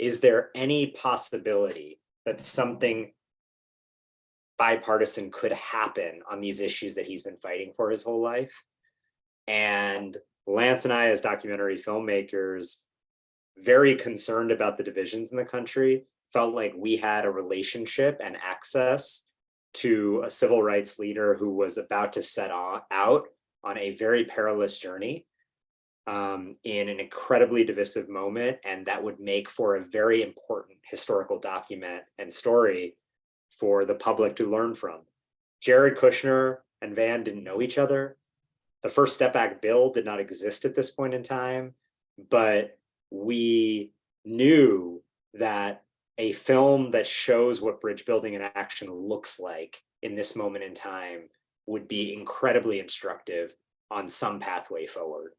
is there any possibility that something bipartisan could happen on these issues that he's been fighting for his whole life? And Lance and I, as documentary filmmakers, very concerned about the divisions in the country, felt like we had a relationship and access to a civil rights leader who was about to set out on a very perilous journey um, in an incredibly divisive moment. And that would make for a very important historical document and story for the public to learn from. Jared Kushner and Van didn't know each other. The First Step Act bill did not exist at this point in time, but we knew that a film that shows what bridge building in action looks like in this moment in time would be incredibly instructive on some pathway forward.